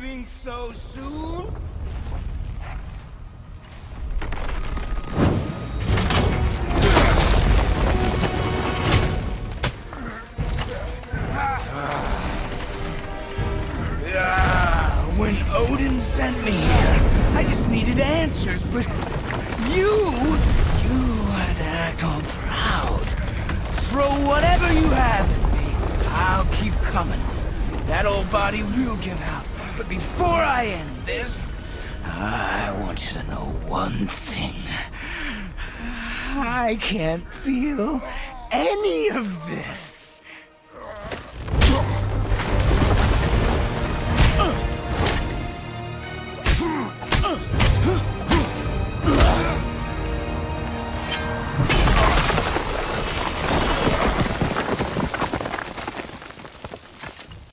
leaving so soon? When Odin sent me here, I just needed answers, but you, you had to act all proud. Throw whatever you have at me. I'll keep coming. That old body will give out. But before I end this, I want you to know one thing. I can't feel any of this. Ugh!